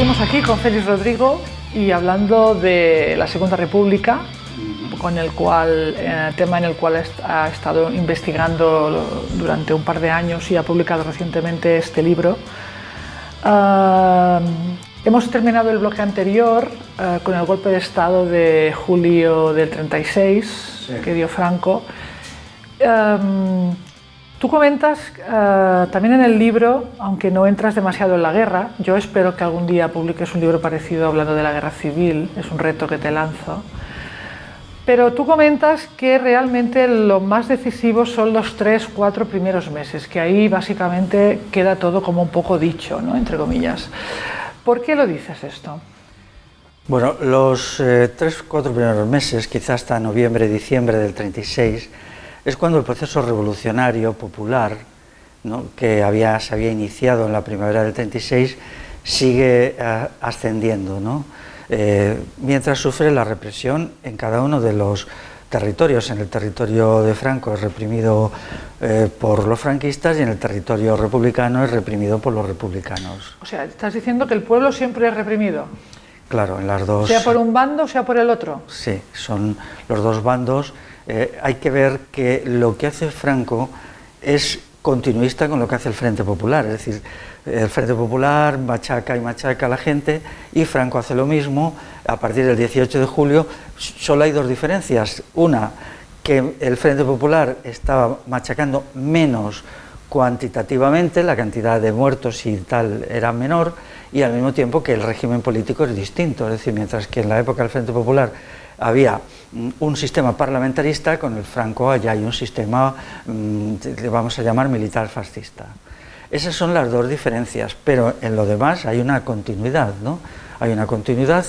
Seguimos aquí con Félix Rodrigo y hablando de la Segunda República, con el cual, eh, tema en el cual ha estado investigando durante un par de años y ha publicado recientemente este libro. Ah, hemos terminado el bloque anterior eh, con el golpe de Estado de julio del 36 que dio Franco. Em, Tú comentas eh, también en el libro, aunque no entras demasiado en la guerra, yo espero que algún día publiques un libro parecido hablando de la guerra civil, es un reto que te lanzo, pero tú comentas que realmente lo más decisivo son los tres, cuatro primeros meses, que ahí básicamente queda todo como un poco dicho, ¿no? entre comillas. ¿Por qué lo dices esto? Bueno, los eh, tres, cuatro primeros meses, quizás hasta noviembre, diciembre del 36, es cuando el proceso revolucionario popular, que había, se había iniciado en la primavera del 36, sigue eh, ascendiendo, eh, mientras sufre la represión en cada uno de los territorios. En el territorio de Franco es reprimido eh, por los franquistas y en el territorio republicano es reprimido por los republicanos. O sea, estás diciendo que el pueblo siempre es reprimido. Claro, en las dos... Sea por un bando, sea por el otro. Sí, son los dos bandos eh, hay que ver que lo que hace Franco es continuista con lo que hace el Frente Popular, es decir, el Frente Popular machaca y machaca a la gente y Franco hace lo mismo. A partir del 18 de julio, solo hay dos diferencias, una, que el Frente Popular estaba machacando menos cuantitativamente, la cantidad de muertos y tal era menor, y al mismo tiempo que el régimen político es distinto, es decir, mientras que en la época del Frente Popular había un sistema parlamentarista, con el Franco allá hay un sistema, mm, le vamos a llamar militar fascista. Esas son las dos diferencias, pero en lo demás hay una continuidad, ¿no? Hay una continuidad,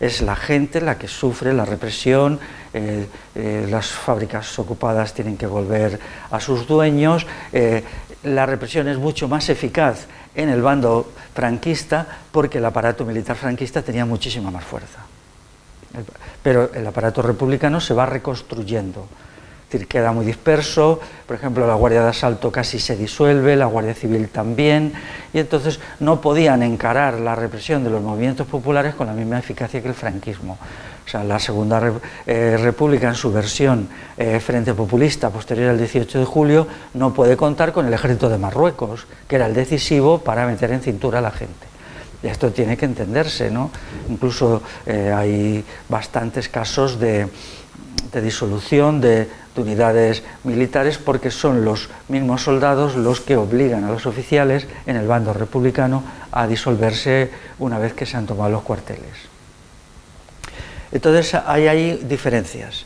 es la gente la que sufre la represión, eh, eh, las fábricas ocupadas tienen que volver a sus dueños, eh, la represión es mucho más eficaz en el bando franquista porque el aparato militar franquista tenía muchísima más fuerza pero el aparato republicano se va reconstruyendo, es decir, queda muy disperso, por ejemplo, la Guardia de Asalto casi se disuelve, la Guardia Civil también, y entonces no podían encarar la represión de los movimientos populares con la misma eficacia que el franquismo. O sea, la Segunda eh, República en su versión eh, Frente Populista posterior al 18 de julio no puede contar con el ejército de Marruecos, que era el decisivo para meter en cintura a la gente. Esto tiene que entenderse, ¿no? Incluso eh, hay bastantes casos de, disolución de, unidades militares porque son los mismos soldados los que obligan a los oficiales en el bando republicano a disolverse una vez que se han tomado los cuarteles. Entonces hay ahí diferencias,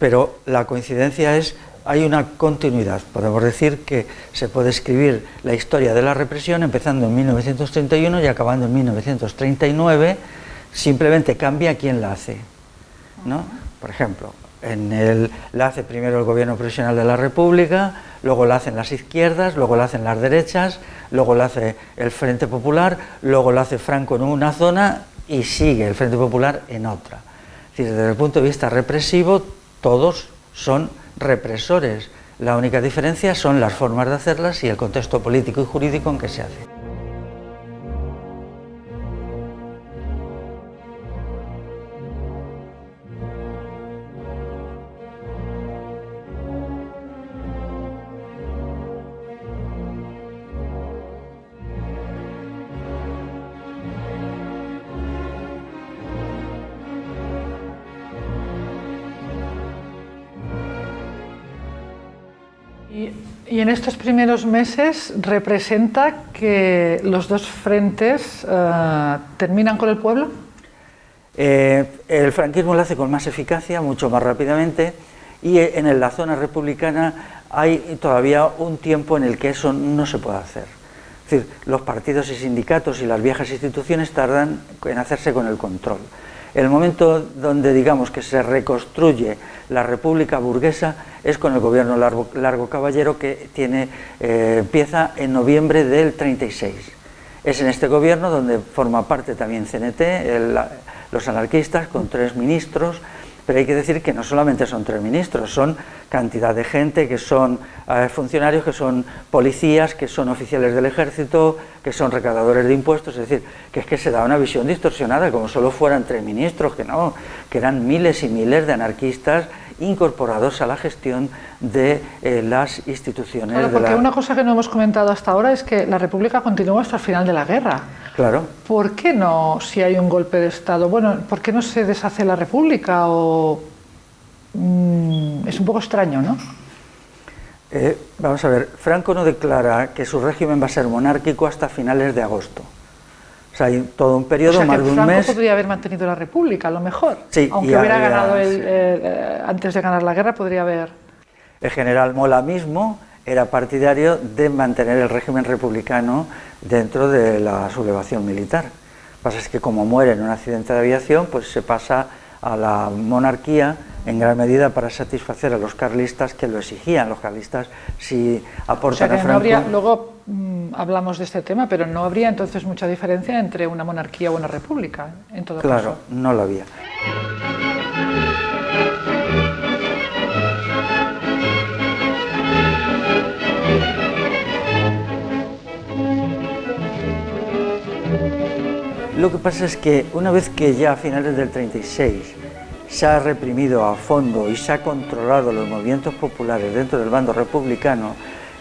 pero la coincidencia es hay una continuidad. Podemos decir que se puede escribir la historia de la represión empezando en 1931 y acabando en 1939, simplemente cambia quién la hace. ¿no? Por ejemplo, en el, la hace primero el gobierno profesional de la República, luego la hacen las izquierdas, luego la hacen las derechas, luego la hace el Frente Popular, luego la hace Franco en una zona y sigue el Frente Popular en otra. Es decir, desde el punto de vista represivo, todos son represores. La única diferencia son las formas de hacerlas y el contexto político y jurídico en que se hace. Y, en estos primeros meses representa que los dos frentes eh, terminan con el pueblo. Eh, el franquismo lo hace con más eficacia, mucho más rápidamente, y en la zona republicana hay todavía un tiempo en el que eso no se puede hacer. Es decir, los partidos y sindicatos y las viejas instituciones tardan en hacerse con el control. El momento donde digamos que se reconstruye la república burguesa es con el gobierno Largo, Caballero que tiene, eh, empieza en noviembre del 36. Es en este gobierno donde forma parte también CNT, los anarquistas con tres ministros pero hay que decir que no solamente son tres ministros, son cantidad de gente, que son eh, funcionarios, que son policías, que son oficiales del ejército, que son recaudadores de impuestos, es decir, que es que se da una visión distorsionada, como solo fueran tres ministros, que no, que eran miles y miles de anarquistas incorporados a la gestión de eh, las instituciones. Claro, porque una cosa que no hemos comentado hasta ahora es que la República continúa hasta el final de la guerra. Claro. ¿Por qué no, si hay un golpe de Estado, bueno, por qué no se deshace la República o... Mm, es un poco extraño, ¿no? Eh, vamos a ver, Franco no declara que su régimen va a ser monárquico hasta finales de agosto hay todo un periodo, más de un Franco podría haber mantenido la República, a lo mejor. Sí, Aunque hubiera ganado el, eh, antes de ganar la guerra, podría haber... El general Mola mismo era partidario de mantener el régimen republicano dentro de la sublevación militar. Lo que pasa es que como muere en un accidente de aviación, pues se pasa a la monarquía en gran medida para satisfacer a los carlistas que lo exigían. Los carlistas si aportan a Franco... luego mm, hablamos de este tema, pero no habría entonces mucha diferencia entre una monarquía o una república, en todo claro, caso. Claro, no lo había. Lo que pasa es que una vez que ya a finales del 36 se ha reprimido a fondo y se ha controlado los movimientos populares dentro del bando republicano,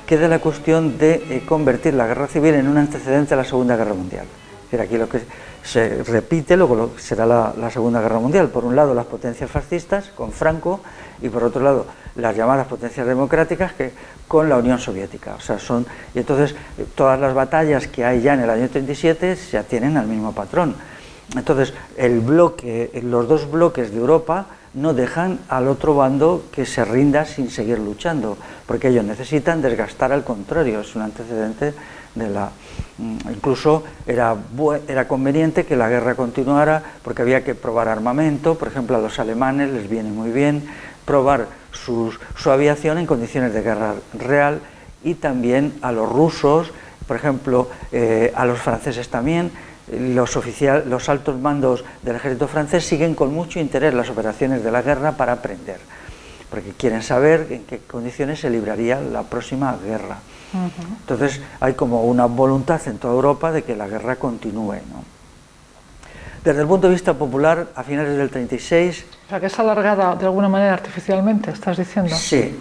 queda la cuestión de eh, convertir la guerra civil en un antecedente a la Segunda Guerra Mundial. Es aquí lo que se repite, luego será la, Segunda Guerra Mundial. Por un lado las potencias fascistas con Franco y por otro lado las llamadas potencias democráticas que, con la Unión Soviética. O sea, son, y entonces todas las batallas que hay ya en el año 37 se atienen al mismo patrón. Entonces, el bloque, los dos bloques de Europa no dejan al otro bando que se rinda sin seguir luchando, porque ellos necesitan desgastar al contrario, es un antecedente de la... Mm, incluso era, conveniente que la guerra continuara porque había que probar armamento, por ejemplo a los alemanes les viene muy bien probar su aviación en condiciones de guerra real y también a los rusos, por ejemplo eh, a los franceses también, los altos mandos del ejército francés siguen con mucho interés las operaciones de la guerra para aprender, porque quieren saber en qué condiciones se libraría la próxima guerra. Entonces hay como una voluntad en toda Europa de que la guerra continúe. Desde el punto de vista popular, a finales del 36... O sea, que es alargada de alguna manera artificialmente, ¿estás diciendo? Sí.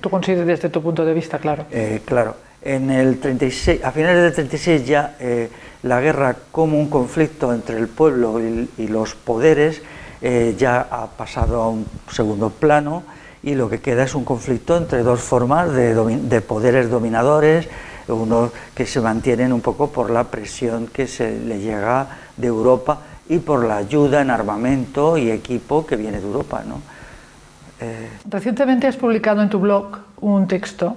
Tú consideras desde tu punto de vista, claro. Eh, claro. En el 36, a finales del 36 ya eh, la guerra como un conflicto entre el pueblo y, los poderes eh, ya ha pasado a un segundo plano y lo que queda es un conflicto entre dos formas de, poderes dominadores, uno que se mantienen un poco por la presión que se le llega de Europa y por la ayuda en armamento y equipo que viene de Europa. Eh, Recientemente has publicado en tu blog un texto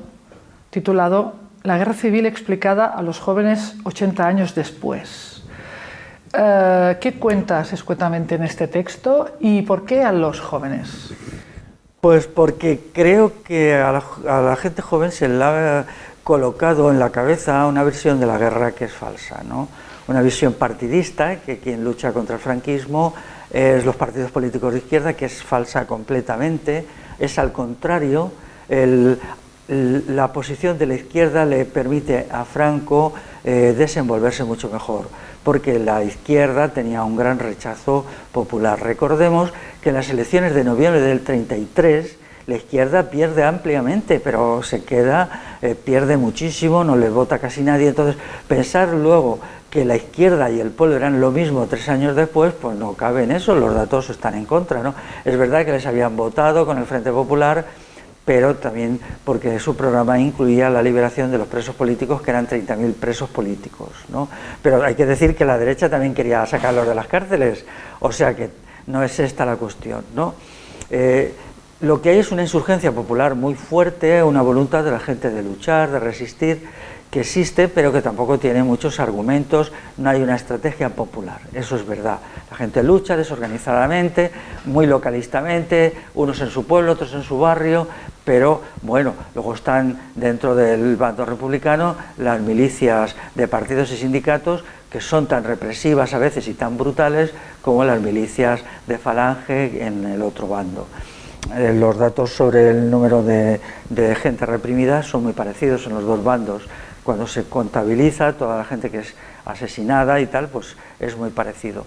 titulado la guerra civil explicada a los jóvenes 80 años después. Eh, ¿Qué cuentas escuetamente en este texto y por qué a los jóvenes? Pues porque creo que a la, gente joven se le ha colocado en la cabeza una versión de la guerra que es falsa, ¿no? una visión partidista, que quien lucha contra el franquismo es los partidos políticos de izquierda, que es falsa completamente, es al contrario, el, la posición de la izquierda le permite a Franco eh, desenvolverse mucho mejor, porque la izquierda tenía un gran rechazo popular. Recordemos que en las elecciones de noviembre del 33 la izquierda pierde ampliamente, pero se queda, eh, pierde muchísimo, no le vota casi nadie, entonces pensar luego que la izquierda y el pueblo eran lo mismo tres años después, pues no cabe en eso, los datos están en contra, ¿no? Es verdad que les habían votado con el Frente Popular, pero también porque su programa incluía la liberación de los presos políticos, que eran 30.000 presos políticos. ¿no? Pero hay que decir que la derecha también quería sacarlos de las cárceles, o sea que no es esta la cuestión. ¿no? Eh, lo que hay es una insurgencia popular muy fuerte, una voluntad de la gente de luchar, de resistir, que existe, pero que tampoco tiene muchos argumentos, no hay una estrategia popular, eso es verdad. La gente lucha desorganizadamente, muy localistamente, unos en su pueblo, otros en su barrio, pero bueno, luego están dentro del bando republicano las milicias de partidos y sindicatos que son tan represivas a veces y tan brutales como las milicias de Falange en el otro bando. Eh, los datos sobre el número de, gente reprimida son muy parecidos en los dos bandos. Cuando se contabiliza toda la gente que es asesinada y tal, pues es muy parecido.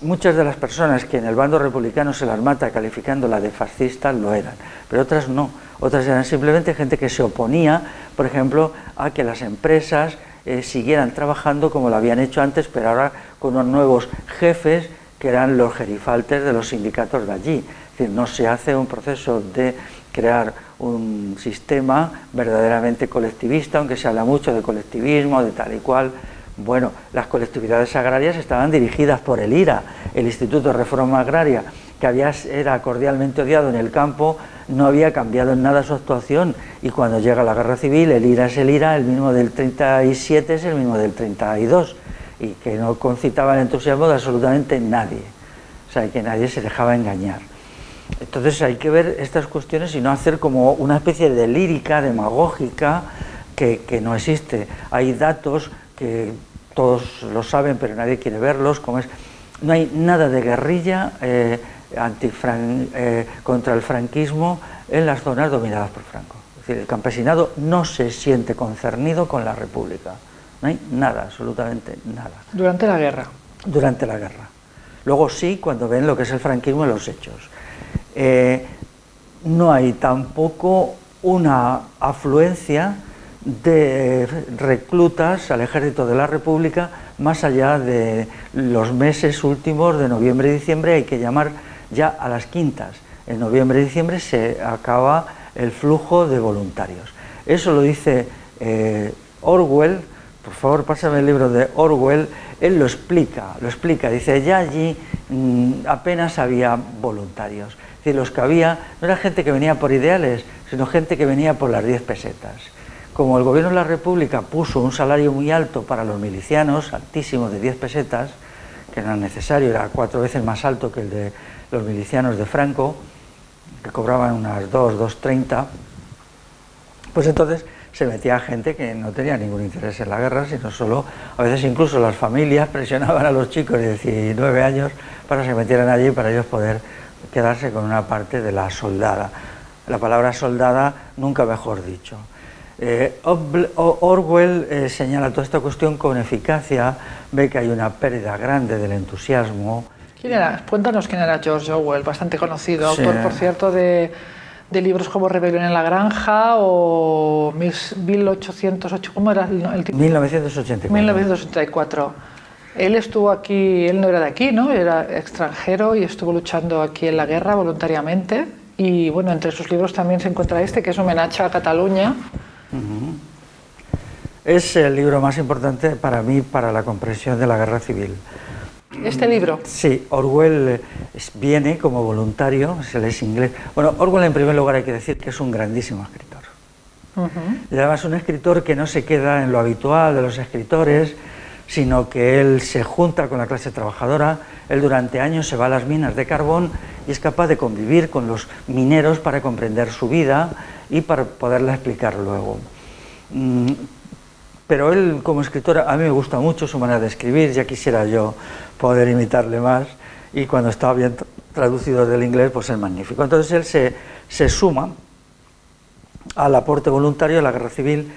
Muchas de las personas que en el bando republicano se las mata calificándola de fascistas lo eran, pero otras no. Otras eran simplemente gente que se oponía, por ejemplo, a que las empresas eh, siguieran trabajando como lo habían hecho antes, pero ahora con unos nuevos jefes que eran los gerifaltes de los sindicatos de allí. Es decir, no se hace un proceso de crear un sistema verdaderamente colectivista, aunque se habla mucho de colectivismo, de tal y cual. Bueno, las colectividades agrarias estaban dirigidas por el IRA, el Instituto de Reforma Agraria, que había, era cordialmente odiado en el campo, no había cambiado en nada su actuación y cuando llega la guerra civil el IRA es el IRA, el mismo del 37 es el mismo del 32 y que no concitaba el entusiasmo de absolutamente nadie, o sea, que nadie se dejaba engañar. Entonces hay que ver estas cuestiones y no hacer como una especie de lírica demagógica que, no existe. Hay datos que todos lo saben pero nadie quiere verlos, como es, no hay nada de guerrilla eh, eh, contra el franquismo en las zonas dominadas por Franco. Es decir, el campesinado no se siente concernido con la República. No hay nada, absolutamente nada. Durante la guerra. Durante la guerra. Luego sí, cuando ven lo que es el franquismo en los hechos. Eh, no hay tampoco una afluencia de reclutas al ejército de la República más allá de los meses últimos de noviembre y diciembre, hay que llamar ya a las quintas. En noviembre y diciembre se acaba el flujo de voluntarios. Eso lo dice eh, Orwell, por favor pásame el libro de Orwell, él lo explica, lo explica, dice, ya allí mm, apenas había voluntarios. Decir, los que había no era gente que venía por ideales, sino gente que venía por las 10 pesetas. Como el gobierno de la República puso un salario muy alto para los milicianos, altísimo de 10 pesetas, que era necesario, era cuatro veces más alto que el de los milicianos de Franco, que cobraban unas 2, 2.30, pues entonces se metía gente que no tenía ningún interés en la guerra, sino solo, a veces incluso las familias presionaban a los chicos de 19 años para que se metieran allí para ellos poder quedarse con una parte de la soldada. La palabra soldada nunca mejor dicho. Eh, Orwell eh, señala toda esta cuestión con eficacia, ve que hay una pérdida grande del entusiasmo, ¿Quién era? Cuéntanos quién era George Orwell, bastante conocido, autor, por cierto, de, libros como Rebelión en la Granja o 1808, ¿cómo era el título? 1984. 1984. Él estuvo aquí, él no era de aquí, ¿no? Era extranjero y estuvo luchando aquí en la guerra voluntariamente. Y bueno, entre sus libros también se encuentra este, que es Homenaje a Cataluña. Es el libro más importante para mí para la comprensión de la guerra civil. ¿Este libro? Sí, Orwell viene como voluntario, se es inglés. Bueno, Orwell en primer lugar hay que decir que es un grandísimo escritor. Y además un escritor que no se queda en lo habitual de los escritores, sino que él se junta con la clase trabajadora, él durante años se va a las minas de carbón y es capaz de convivir con los mineros para comprender su vida y para poderla explicar luego. Mm, pero él como escritor, a mí me gusta mucho su manera de escribir, ya quisiera yo poder imitarle más, y cuando estaba bien traducido del inglés, pues es magnífico. Entonces él se, se suma al aporte voluntario de la guerra civil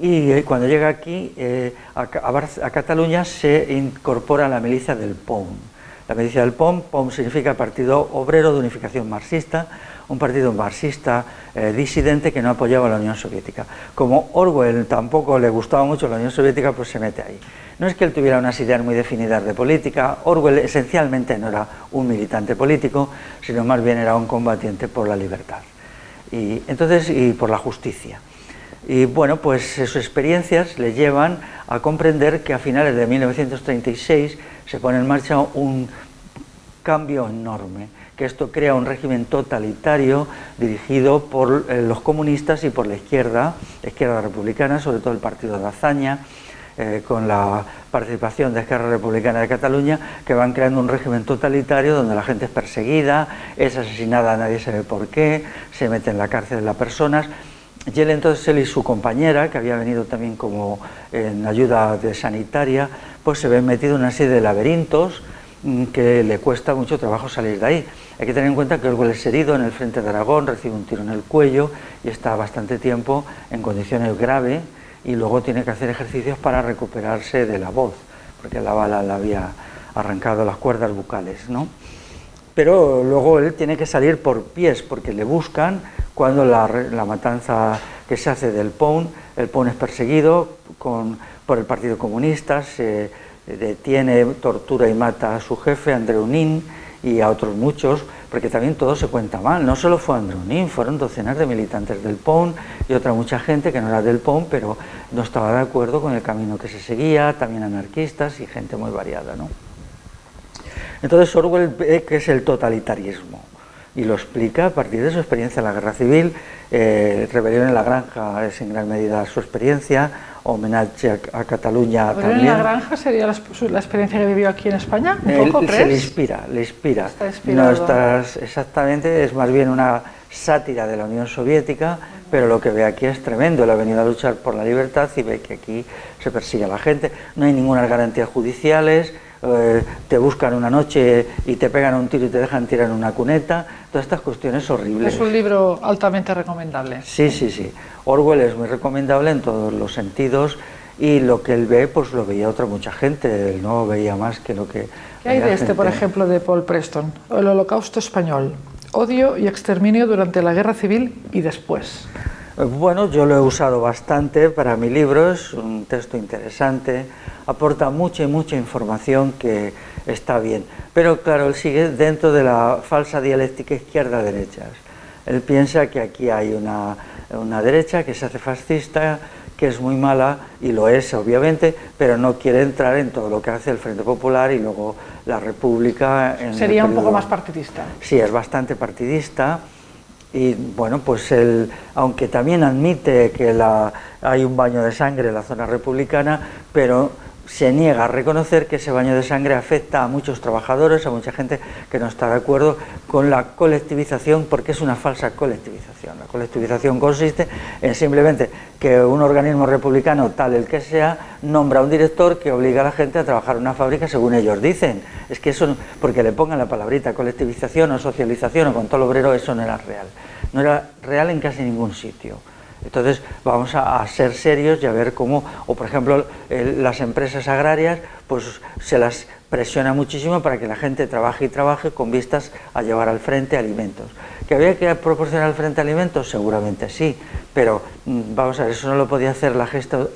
y eh, cuando llega aquí eh, a, a, Cataluña se incorpora la milicia del POM. La milicia del POM, POM significa Partido Obrero de Unificación Marxista, un partido marxista eh, disidente que no apoyaba a la Unión Soviética. Como Orwell tampoco le gustaba mucho la Unión Soviética, pues se mete ahí. No es que él tuviera unas ideas muy definidas de política, Orwell esencialmente no era un militante político, sino más bien era un combatiente por la libertad. Y, entonces, y por la justicia. Y bueno, pues sus experiencias le llevan a comprender que a finales de 1936 se pone en marcha un cambio enorme que esto crea un régimen totalitario dirigido por eh, los comunistas y por la izquierda, izquierda republicana, sobre todo el partido de Azaña, eh, con la participación de Esquerra Republicana de Cataluña, que van creando un régimen totalitario donde la gente es perseguida, es asesinada, nadie sabe por qué, se mete en la cárcel las personas. Y él entonces, él y su compañera, que había venido también como en ayuda sanitaria, pues se ven metidos en una serie de laberintos mm, que le cuesta mucho trabajo salir de ahí. Hay que tener en cuenta que Orwell es herido en el frente de Aragón, recibe un tiro en el cuello y está bastante tiempo en condiciones graves y luego tiene que hacer ejercicios para recuperarse de la voz, porque la bala le había arrancado las cuerdas bucales, ¿no? Pero luego él tiene que salir por pies, porque le buscan cuando la, matanza que se hace del POUN, el POUN es perseguido por el Partido Comunista, se detiene, tortura y mata a su jefe, Andreunín, y a otros muchos, porque también todo se cuenta mal. No solo fue Andronín, fueron docenas de militantes del PON y otra mucha gente que no era del PON, pero no estaba de acuerdo con el camino que se seguía, también anarquistas y gente muy variada. ¿no? Entonces Orwell ve que es el totalitarismo y lo explica a partir de su experiencia en la guerra civil, eh, Rebelión en la Granja es en gran medida su experiencia, homenaje a, Cataluña ¿Pero también. en la granja sería la, experiencia que vivió aquí en España? ¿Un poco, Se le inspira, le inspira. no estás exactamente, es más bien una sátira de la Unión Soviética, pero lo que ve aquí es tremendo. Él ha venido a luchar por la libertad y ve que aquí se persigue a la gente. No hay ninguna garantías judiciales, eh, te buscan una noche y te pegan un tiro y te dejan tirar en una cuneta, todas estas cuestiones horribles. Es un libro altamente recomendable. Sí, sí, sí. Orwell es muy recomendable en todos los sentidos y lo que él ve, pues lo veía otra mucha gente, él no veía más que lo que... ¿Qué hay de este, por ejemplo, de Paul Preston? El Holocausto Español, odio y exterminio durante la Guerra Civil y después. Bueno, yo lo he usado bastante para mi libro, es un texto interesante, aporta mucha y mucha información que está bien. Pero claro, él sigue dentro de la falsa dialéctica izquierda-derechas. Él piensa que aquí hay una, una derecha que se hace fascista, que es muy mala, y lo es obviamente, pero no quiere entrar en todo lo que hace el Frente Popular y luego la República. Sería un poco más partidista. Sí, es bastante partidista y bueno, pues él, aunque también admite que la, hay un baño de sangre en la zona republicana, pero se niega a reconocer que ese baño de sangre afecta a muchos trabajadores, a mucha gente que no está de acuerdo con la colectivización, porque es una falsa colectivización. La colectivización consiste en simplemente que un organismo republicano, tal el que sea, nombra a un director que obliga a la gente a trabajar en una fábrica según ellos dicen. Es que eso, porque le pongan la palabrita colectivización o socialización o con todo obrero, eso no era real. No era real en casi ningún sitio. Entonces vamos a, ser serios y a ver cómo, o por ejemplo las empresas agrarias, pues se las presiona muchísimo para que la gente trabaje y trabaje con vistas a llevar al frente alimentos. ¿Que había que proporcionar frente alimentos? Seguramente sí, pero mm, vamos a ver, eso no lo podía hacer la,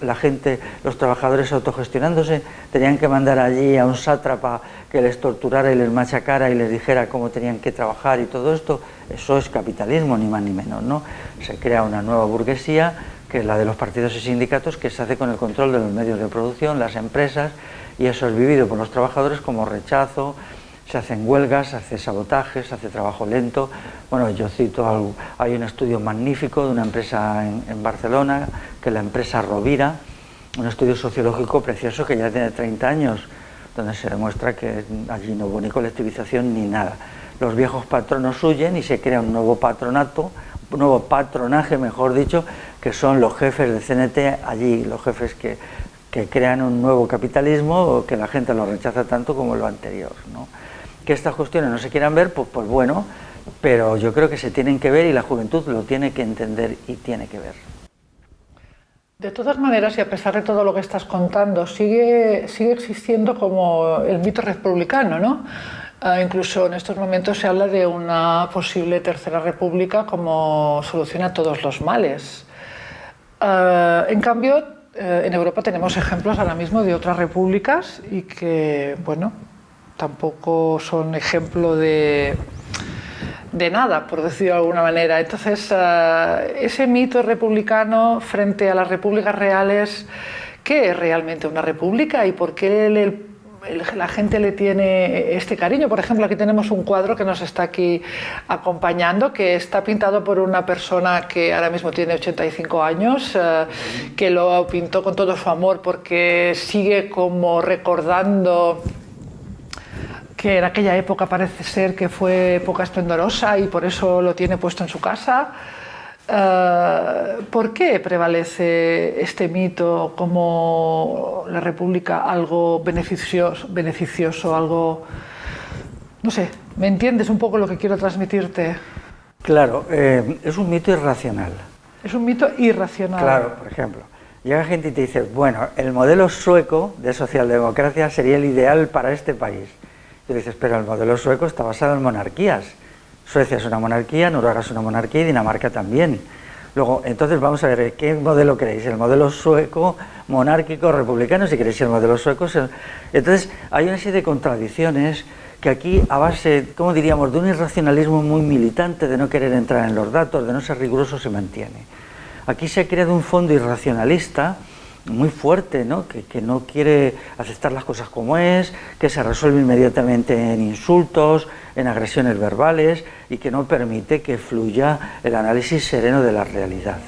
la gente, los trabajadores autogestionándose, tenían que mandar allí a un sátrapa que les torturara y les machacara y les dijera cómo tenían que trabajar y todo esto, eso es capitalismo, ni más ni menos, ¿no? Se crea una nueva burguesía, que es la de los partidos y sindicatos, que se hace con el control de los medios de producción, las empresas, y eso es vivido por los trabajadores como rechazo, se hacen huelgas, se hace sabotajes, se hace trabajo lento. Bueno, yo cito, hay un estudio magnífico de una empresa en, Barcelona, que es la empresa Rovira, un estudio sociológico precioso que ya tiene 30 años, donde se demuestra que allí no hubo ni colectivización ni nada. Los viejos patronos huyen y se crea un nuevo patronato, un nuevo patronaje, mejor dicho, que son los jefes de CNT allí, los jefes que, crean un nuevo capitalismo o que la gente lo rechaza tanto como lo anterior. ¿no? Que estas cuestiones no se quieran ver, pues, pues bueno, pero yo creo que se tienen que ver y la juventud lo tiene que entender y tiene que ver. De todas maneras, y a pesar de todo lo que estás contando, sigue, sigue existiendo como el mito republicano, ¿no? Ah, incluso en estos momentos se habla de una posible tercera república como solución a todos los males. Ah, en cambio, eh, en Europa tenemos ejemplos ahora mismo de otras repúblicas y que, bueno, tampoco son ejemplo de, de nada, por decirlo de alguna manera. Entonces, eh, ese mito republicano frente a las repúblicas reales, ¿qué es realmente una república y por qué la gente le tiene este cariño? Por ejemplo, aquí tenemos un cuadro que nos está aquí acompañando, que está pintado por una persona que ahora mismo tiene 85 años, eh, que lo pintó con todo su amor porque sigue como recordando que en aquella época parece ser que fue época esplendorosa y por eso lo tiene puesto en su casa. Eh, ¿Por qué prevalece este mito como la República algo beneficioso, beneficioso, algo... No sé, ¿me entiendes un poco lo que quiero transmitirte? Claro, eh, es un mito irracional. Es un mito irracional. Claro, por ejemplo, llega gente y te dice, bueno, el modelo sueco de socialdemocracia sería el ideal para este país. Y dices, pero el modelo sueco está basado en monarquías. Suecia es una monarquía, Noruega es una monarquía y Dinamarca también. Luego, entonces vamos a ver, ¿qué modelo queréis? ¿El modelo sueco, monárquico, republicano? Si queréis el modelo sueco... Entonces, hay una serie de contradicciones que aquí, a base, como diríamos?, de un irracionalismo muy militante, de no querer entrar en los datos, de no ser riguroso, se mantiene. Aquí se ha creado un fondo irracionalista muy fuerte, ¿no? Que, no quiere aceptar las cosas como es, que se resuelve inmediatamente en insultos, en agresiones verbales y que no permite que fluya el análisis sereno de la realidad.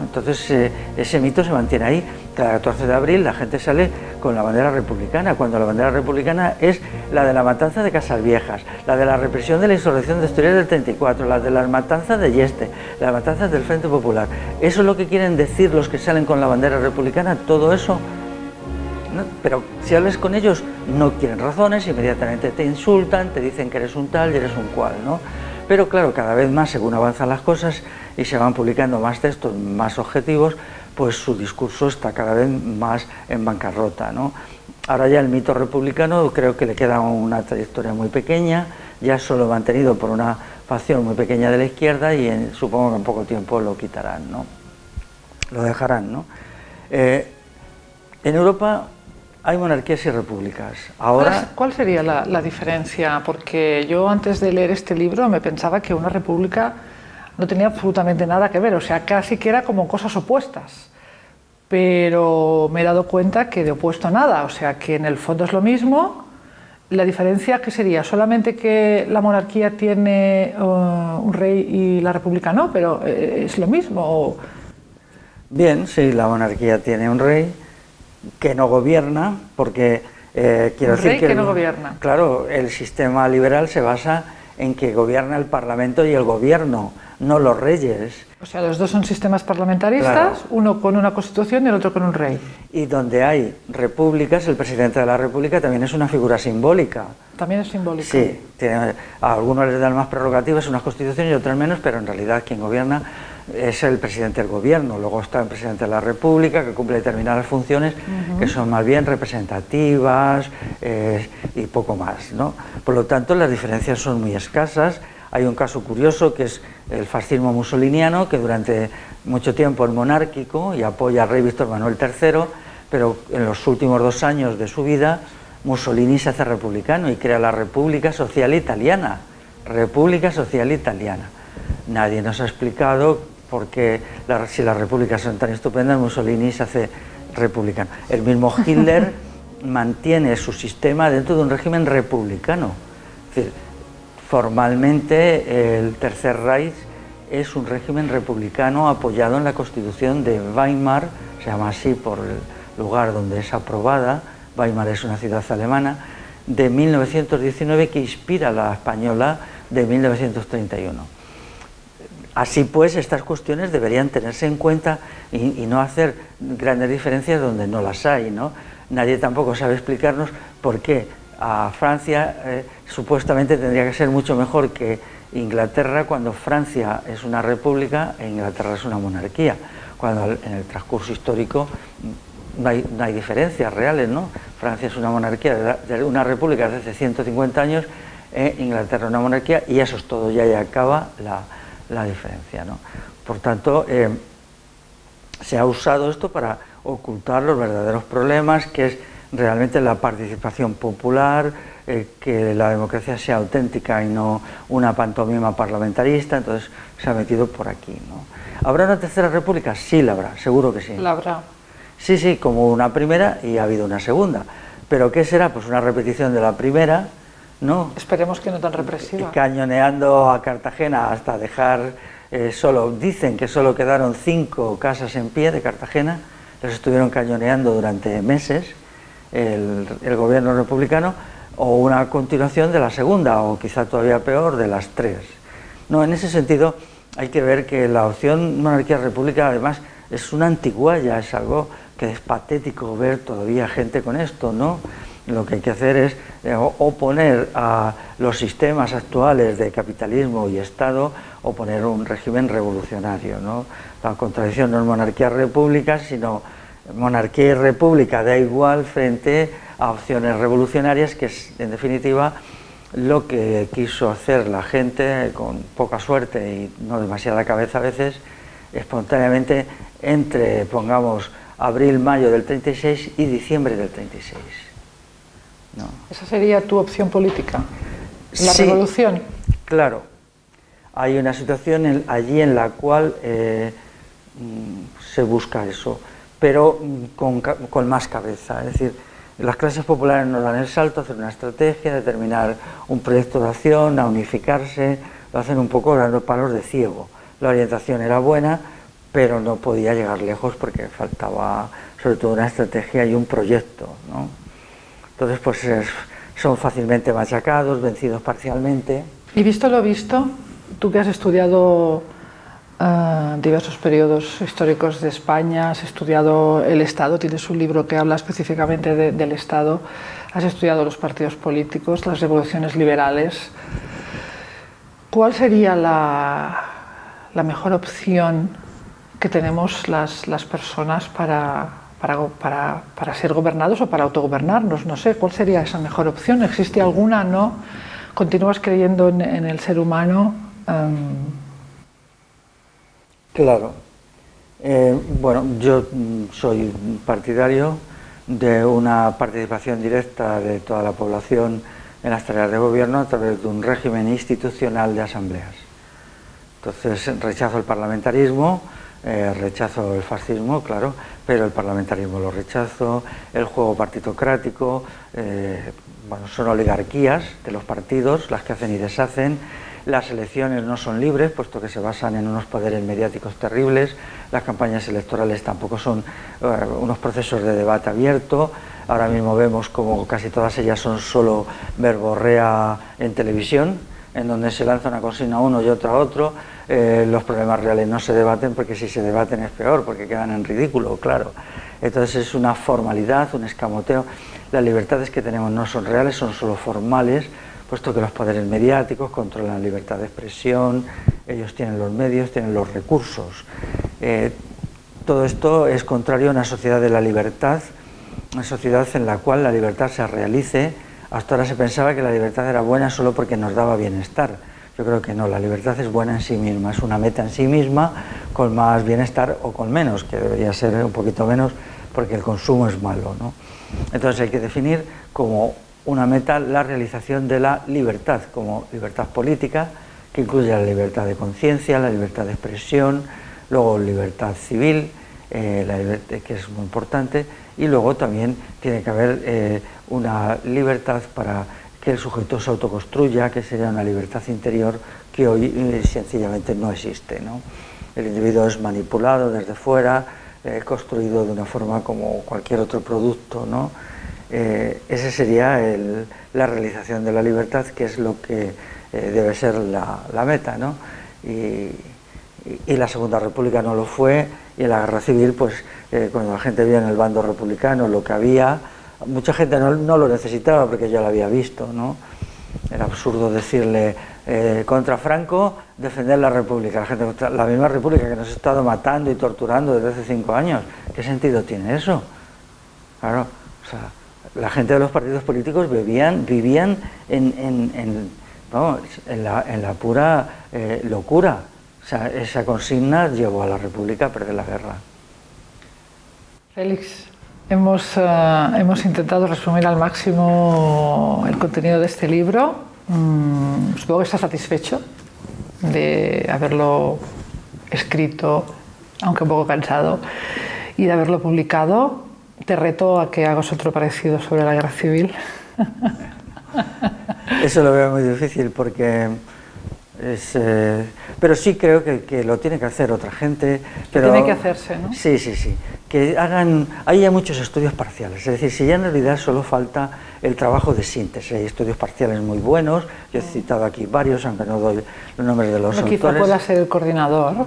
Entonces eh, ese mito se mantiene ahí. Cada 14 de abril la gente sale con la bandera republicana, cuando la bandera republicana es la de la matanza de Casas Viejas, la de la represión de la insurrección de Asturias del 34, la de las matanzas de Yeste, las matanzas del Frente Popular. Eso es lo que quieren decir los que salen con la bandera republicana, todo eso. Pero si hablas con ellos, no quieren razones, inmediatamente te insultan, te dicen que eres un tal y eres un cual, ¿no? Pero claro, cada vez más, según avanzan las cosas y se van publicando más textos, más objetivos, pues su discurso está cada vez más en bancarrota. ¿no? Ahora ya el mito republicano creo que le queda una trayectoria muy pequeña, ya solo mantenido por una facción muy pequeña de la izquierda y supongo que en poco tiempo lo quitarán, ¿no? lo dejarán. ¿no? Eh, en Europa hay monarquías y repúblicas. Ahora... ¿Cuál sería la, la, diferencia? Porque yo antes de leer este libro me pensaba que una república no tenía absolutamente nada que ver, o sea, casi que era como cosas opuestas. Pero me he dado cuenta que de opuesto a nada, o sea, que en el fondo es lo mismo. La diferencia que sería solamente que la monarquía tiene uh, un rey y la república no, pero eh, es lo mismo. Bien, sí, la monarquía tiene un rey que no gobierna, porque eh, quiero decir que, que no gobierna. Claro, el sistema liberal se basa en que gobierna el Parlamento y el gobierno, no los reyes. O sea, los dos son sistemas parlamentaristas, uno con una constitución y el otro con un rey. Y donde hay repúblicas, el presidente de la república también es una figura simbólica. También es simbólica. Sí, tiene, a algunos les dan más prerrogativas, unas constituciones y otras menos, pero en realidad quien gobierna es el presidente del gobierno, luego está el presidente de la república que cumple determinadas funciones que son más bien representativas eh, y poco más. ¿no? Por lo tanto, las diferencias son muy escasas. Hay un caso curioso que es el fascismo musoliniano, que durante mucho tiempo es monárquico y apoya al rey Víctor Manuel III, pero en los últimos dos años de su vida Mussolini se hace republicano y crea la República Social Italiana. República Social Italiana. Nadie nos ha explicado porque si las repúblicas son tan estupendas, Mussolini se hace republicano. El mismo Hitler mantiene su sistema dentro de un régimen republicano. Es decir, formalmente el Tercer Reich es un régimen republicano apoyado en la Constitución de Weimar, se llama así por el lugar donde es aprobada, Weimar es una ciudad alemana, de 1919 que inspira la española de 1931. Así pues, estas cuestiones deberían tenerse en cuenta y, no hacer grandes diferencias donde no las hay. ¿no? Nadie tampoco sabe explicarnos por qué a Francia eh, supuestamente tendría que ser mucho mejor que Inglaterra cuando Francia es una república e Inglaterra es una monarquía, cuando en el transcurso histórico no hay, diferencias reales. ¿no? Francia es una monarquía, de una república desde hace 150 años, e Inglaterra una monarquía y eso es todo, ya y acaba la la diferencia. ¿no? Por tanto, eh, se ha usado esto para ocultar los verdaderos problemas, que es realmente la participación popular, eh, que la democracia sea auténtica y no una pantomima parlamentarista, entonces se ha metido por aquí. ¿no? ¿Habrá una tercera república? Sí, la habrá, seguro que sí. La habrá. Sí, sí, como una primera y ha habido una segunda. ¿Pero qué será? Pues una repetición de la primera, ¿no? Esperemos que no tan represiva. Cañoneando a Cartagena hasta dejar eh, solo, dicen que solo quedaron cinco casas en pie de Cartagena, los estuvieron cañoneando durante meses el, gobierno republicano, o una continuación de la segunda, o quizá todavía peor, de las tres. No, en ese sentido, hay que ver que la opción monarquía-república además es una antiguaya, es algo que es patético ver todavía gente con esto, ¿no? Lo que hay que hacer es eh, oponer a los sistemas actuales de capitalismo y Estado, oponer un régimen revolucionario, ¿no? La contradicción no es monarquía-república, sino monarquía y república da igual frente a opciones revolucionarias, que es, en definitiva, lo que quiso hacer la gente, con poca suerte y no demasiada cabeza a veces, espontáneamente entre, pongamos, abril, mayo del 36 y diciembre del 36. ¿Esa sería tu opción política? ¿La revolución? Claro. Hay una situación allí en la cual eh, mm, se busca eso, pero mm, con, con más cabeza. Es decir, las clases populares nos dan el salto, hacer una estrategia, determinar un proyecto de acción, a unificarse, lo hacen un poco los palos de ciego. La orientación era buena, pero no podía llegar lejos porque faltaba sobre todo una estrategia y un proyecto. ¿no? Entonces, pues son fácilmente machacados, vencidos parcialmente. Y visto lo visto, tú que has estudiado diversos periodos históricos de España, has estudiado el Estado, tienes un libro que habla específicamente de, del Estado, has estudiado los partidos políticos, las revoluciones liberales. ¿Cuál sería la, mejor opción que tenemos las, personas para, ser gobernados o para autogobernarnos? No sé, ¿cuál sería esa mejor opción? ¿Existe alguna? ¿No? ¿Continúas creyendo en, el ser humano? Um, Claro. Eh, bueno, yo soy partidario de una participación directa de toda la población en las tareas de gobierno a través de un régimen institucional de asambleas. Entonces rechazo el parlamentarismo, eh, rechazo el fascismo, claro, pero el parlamentarismo lo rechazo, el juego partitocrático, eh, bueno, son oligarquías de los partidos las que hacen y deshacen, las elecciones no son libres, puesto que se basan en unos poderes mediáticos terribles, las campañas electorales tampoco son uh, unos procesos de debate abierto, ahora mismo vemos como casi todas ellas son solo verborrea en televisión, en donde se lanza una consigna a uno y otra a otro, eh, los problemas reales no se debaten porque si se debaten es peor, porque quedan en ridículo, claro. Entonces es una formalidad, un escamoteo. Las libertades que tenemos no son reales, son solo formales, puesto que los poderes mediáticos controlan la libertad de expresión, ellos tienen los medios, tienen los recursos. Eh, todo esto es contrario a una sociedad de la libertad, una sociedad en la cual la libertad se realice. Hasta ahora se pensaba que la libertad era buena solo porque nos daba bienestar. Yo creo que no, la libertad es buena en sí misma, es una meta en sí misma, con más bienestar o con menos, que debería ser un poquito menos, porque el consumo es malo. ¿no? Entonces hay que definir como una meta, la realización de la libertad, como libertad política, que incluye la libertad de conciencia, la libertad de expresión, luego libertad civil, eh, que es muy importante, y luego también tiene que haber eh, una libertad para que el sujeto se autoconstruya, que sería una libertad interior que hoy eh, sencillamente no existe. ¿no? El individuo es manipulado desde fuera, eh, construido de una forma como cualquier otro producto, ¿no? eh, esa sería el, la realización de la libertad, que es lo que eh, debe ser la, la meta, ¿no? Y, y, la Segunda República no lo fue, y en la Guerra Civil, pues eh, cuando la gente vio en el bando republicano lo que había, mucha gente no, lo necesitaba porque ya lo había visto, ¿no? Era absurdo decirle eh, contra Franco defender la República, la, gente, la misma República que nos ha estado matando y torturando desde hace cinco años. ¿Qué sentido tiene eso? Claro, o sea, la gente de los partidos políticos vivían, vivían en, en la, pura eh, locura. O sea, esa consigna llevó a la República a perder la guerra. Félix, hemos, uh, hemos intentado resumir al máximo el contenido de este libro. Mm, supongo que está satisfecho de haberlo escrito, aunque un poco cansado, y de haberlo publicado te reto a que hagas otro parecido sobre la guerra civil. Eso lo veo muy difícil porque eh, pero sí creo que, lo tiene que hacer otra gente. Pero, tiene que hacerse, ¿no? Sí, sí, sí. Que hagan, hay ya muchos estudios parciales, es decir, si ya en realidad solo falta el trabajo de síntesis, hay estudios parciales muy buenos, yo he citado aquí varios, aunque no doy los nombres de los autores. Quizá pueda ser el coordinador.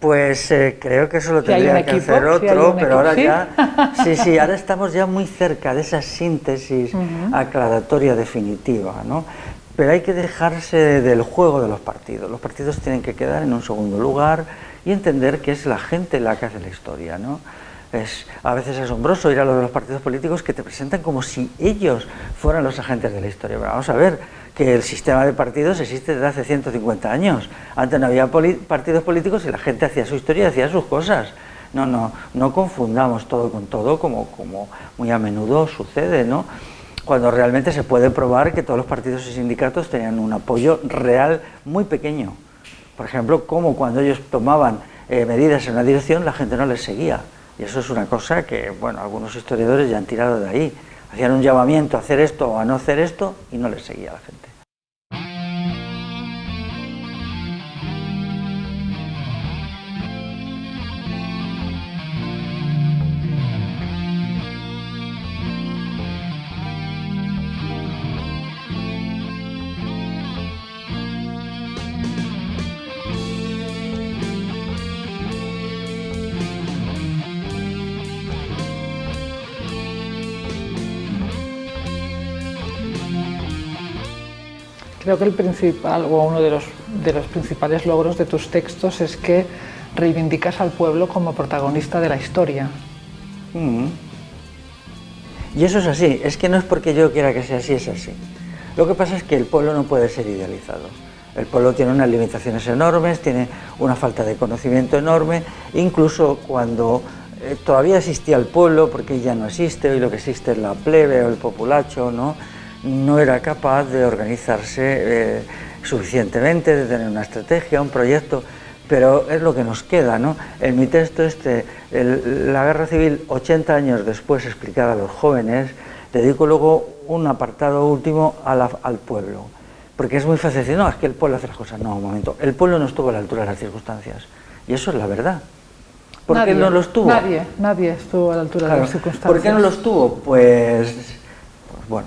Pues eh, creo que eso lo tendría que hacer otro, pero ahora ya, sí, sí, ahora estamos ya muy cerca de esa síntesis aclaratoria definitiva, ¿no? Pero hay que dejarse del juego de los partidos. Los partidos tienen que quedar en un segundo lugar y entender que es la gente la que hace la historia, ¿no? Es a veces asombroso ir a lo de los partidos políticos que te presentan como si ellos fueran los agentes de la historia. Pero vamos a ver que el sistema de partidos existe desde hace 150 años. Antes no había partidos políticos y la gente hacía su historia y hacía sus cosas. No, no, no confundamos todo con todo como, como muy a menudo sucede, ¿no? cuando realmente se puede probar que todos los partidos y sindicatos tenían un apoyo real muy pequeño. Por ejemplo, como cuando ellos tomaban eh, medidas en una dirección, la gente no les seguía. Y eso es una cosa que, bueno, algunos historiadores ya han tirado de ahí. Hacían un llamamiento a hacer esto o a no hacer esto y no les seguía la gente. Creo que el principal o uno de los, de los principales logros de tus textos es que reivindicas al pueblo como protagonista de la historia. Mm. Y eso es así, es que no es porque yo quiera que sea así, es así. Lo que pasa es que el pueblo no puede ser idealizado. El pueblo tiene unas limitaciones enormes, tiene una falta de conocimiento enorme, incluso cuando eh, todavía existía el pueblo, porque ya no existe, hoy lo que existe es la plebe o el populacho, ¿no? No era capaz de organizarse eh, suficientemente, de tener una estrategia, un proyecto, pero es lo que nos queda, ¿no? En mi texto este, la guerra civil 80 años después explicada a los jóvenes, dedico luego un apartado último al pueblo, porque es muy fácil decir, no, es que el pueblo hace las cosas, no, un momento, el pueblo no estuvo a la altura de las circunstancias, y eso es la verdad. ¿Por qué no lo estuvo? Nadie, nadie estuvo a la altura de las circunstancias. ¿Por qué no lo estuvo? Pues, pues bueno,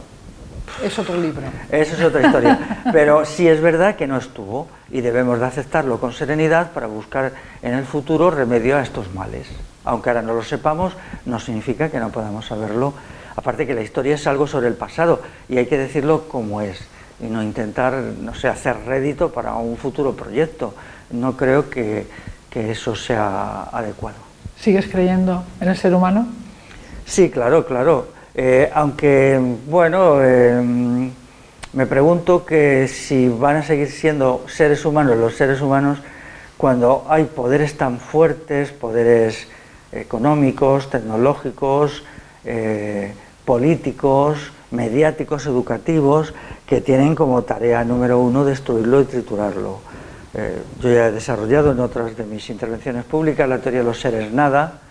es otro libro. Eso es otra historia. Pero sí es verdad que no estuvo y debemos de aceptarlo con serenidad para buscar en el futuro remedio a estos males. Aunque ahora no lo sepamos, no significa que no podamos saberlo. Aparte que la historia es algo sobre el pasado y hay que decirlo como es y no intentar, no sé, hacer rédito para un futuro proyecto. No creo que, que eso sea adecuado. ¿Sigues creyendo en el ser humano? Sí, claro, claro. Eh, aunque, bueno, eh, me pregunto que si van a seguir siendo seres humanos los seres humanos cuando hay poderes tan fuertes, poderes económicos, tecnológicos, eh, políticos, mediáticos, educativos, que tienen como tarea número uno destruirlo y triturarlo. yo ya he desarrollado en otras de mis intervenciones públicas la teoría de los seres nada,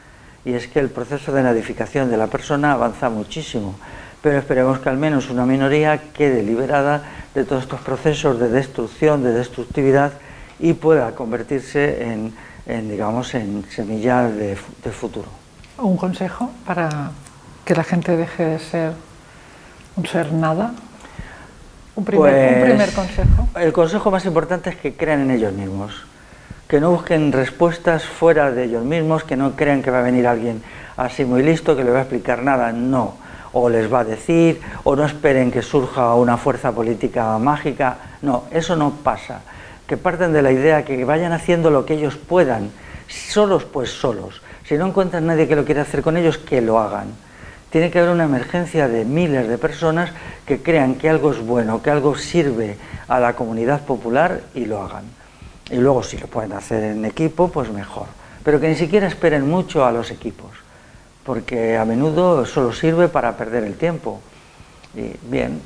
y es que el proceso de nadificación de la persona avanza muchísimo, pero esperemos que al menos una minoría quede liberada de todos estos procesos de destrucción, de destructividad y pueda convertirse en, digamos, en semilla de, futuro. ¿Un consejo para que la gente deje de ser un ser nada? Un primer, un primer pues, consejo. El consejo más importante es que crean en ellos mismos que no busquen respuestas fuera de ellos mismos, que no crean que va a venir alguien así muy listo, que le va a explicar nada, no, o les va a decir, o no esperen que surja una fuerza política mágica, no, eso no pasa, que parten de la idea que vayan haciendo lo que ellos puedan, solos pues solos, si no encuentran nadie que lo quiera hacer con ellos, que lo hagan. Tiene que haber una emergencia de miles de personas que crean que algo es bueno, que algo sirve a la comunidad popular y lo hagan y luego si lo pueden hacer en equipo, pues mejor. Pero que ni siquiera esperen mucho a los equipos, porque a menudo solo sirve para perder el tiempo. Y bien,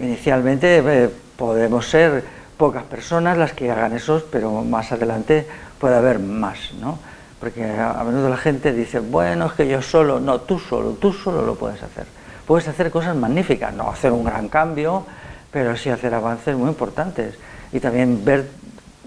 inicialmente eh, podemos ser pocas personas las que hagan eso, pero más adelante puede haber más, ¿no? Porque a, menudo la gente dice, bueno, es que yo solo, no, tú solo, tú solo lo puedes hacer. Puedes hacer cosas magníficas, no hacer un gran cambio, pero sí hacer avances muy importantes y también ver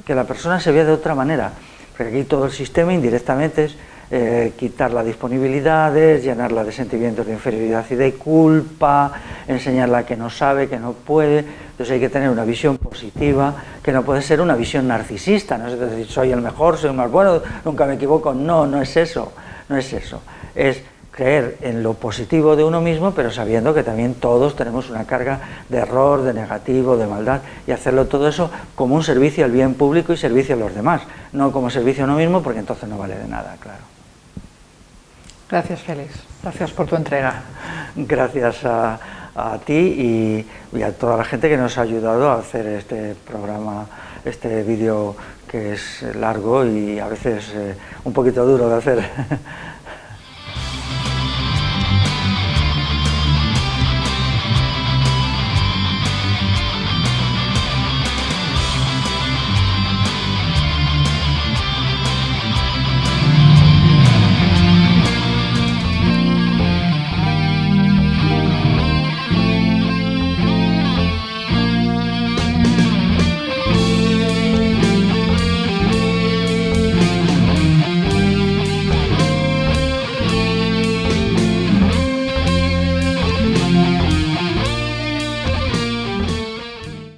que la persona se vea de otra manera, porque aquí todo el sistema indirectamente es eh, quitar las disponibilidades, llenarla de sentimientos de inferioridad y de culpa, enseñarla que no sabe, que no puede. Entonces hay que tener una visión positiva, que no puede ser una visión narcisista, no es decir, soy el mejor, soy el más bueno, nunca me equivoco. No, no es eso, no es eso. Es creer en lo positivo de uno mismo, pero sabiendo que también todos tenemos una carga de error, de negativo, de maldad, y hacerlo todo eso como un servicio al bien público y servicio a los demás, no como servicio a uno mismo, porque entonces no vale de nada, claro. Gracias, Félix. Gracias por tu entrega. Gracias a, ti y, a toda la gente que nos ha ayudado a hacer este programa, este vídeo que es largo y a veces eh, un poquito duro de hacer.